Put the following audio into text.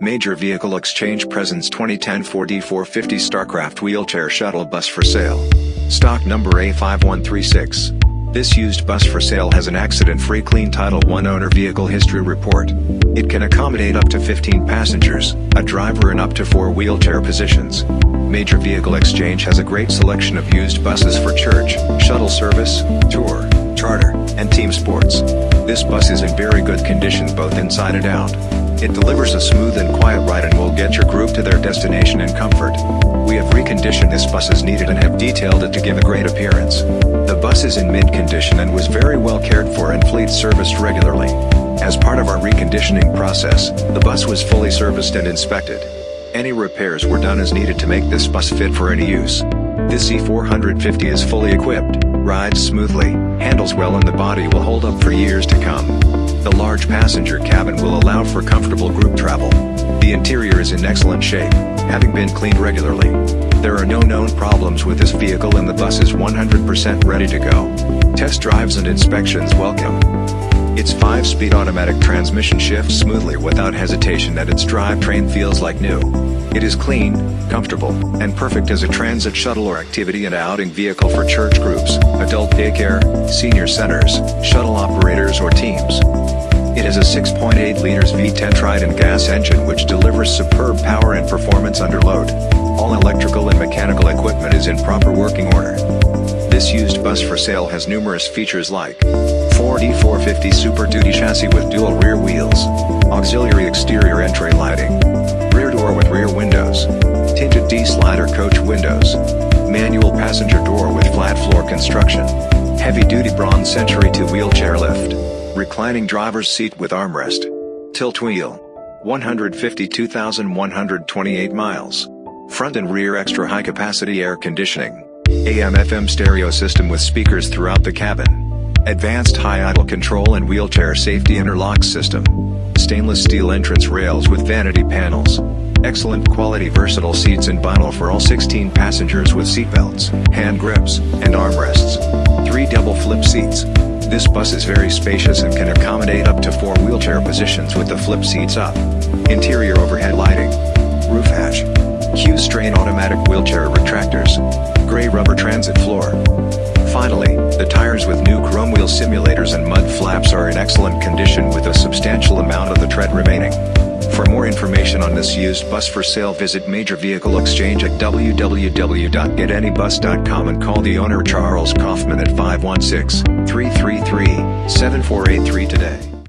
Major Vehicle Exchange presents 2010 Ford E450 Starcraft Wheelchair Shuttle Bus for sale. Stock number A5136. This used bus for sale has an accident-free clean Title I owner vehicle history report. It can accommodate up to 15 passengers, a driver and up to 4 wheelchair positions. Major Vehicle Exchange has a great selection of used buses for church, shuttle service, tour, charter, and team sports. This bus is in very good condition both inside and out. It delivers a smooth and quiet ride and will get your group to their destination in comfort. We have reconditioned this bus as needed and have detailed it to give a great appearance. The bus is in mint condition and was very well cared for and fleet serviced regularly. As part of our reconditioning process, the bus was fully serviced and inspected. Any repairs were done as needed to make this bus fit for any use. This E450 is fully equipped, rides smoothly, handles well and the body will hold up for years to come. The large passenger cabin will allow for comfortable group travel. The interior is in excellent shape, having been cleaned regularly. There are no known problems with this vehicle and the bus is 100% ready to go. Test drives and inspections welcome. Its 5-speed automatic transmission shifts smoothly without hesitation and its drivetrain feels like new. It is clean, comfortable, and perfect as a transit shuttle or activity and outing vehicle for church groups, adult daycare, senior centers, shuttle operators or teams. It has a 6.8 liters V10 Triton gas engine which delivers superb power and performance under load. All electrical and mechanical equipment is in proper working order. This used bus for sale has numerous features like Ford E450 Super Duty chassis with dual rear wheels, auxiliary exterior entry lighting, rear door with rear windows, tinted D-slider coach windows, manual passenger door with flat floor construction, heavy-duty Braun Century 2 wheelchair lift, reclining driver's seat with armrest, tilt wheel, 152,128 miles, front and rear extra high-capacity air conditioning, AM-FM stereo system with speakers throughout the cabin, Advanced high idle control and wheelchair safety interlock system. Stainless steel entrance rails with vanity panels. Excellent quality versatile seats and vinyl for all 16 passengers with seatbelts, hand grips, and armrests. 3 double flip seats. This bus is very spacious and can accommodate up to 4 wheelchair positions with the flip seats up. Interior overhead lighting. Roof hatch. Q'Straint automatic wheelchair retractors. Gray rubber transit floor. Finally, the tires with new simulators and mud flaps are in excellent condition with a substantial amount of the tread remaining. For more information on this used bus for sale visit Major Vehicle Exchange at www.getanybus.com and call the owner Charles Kaufman at 516-333-7483 today.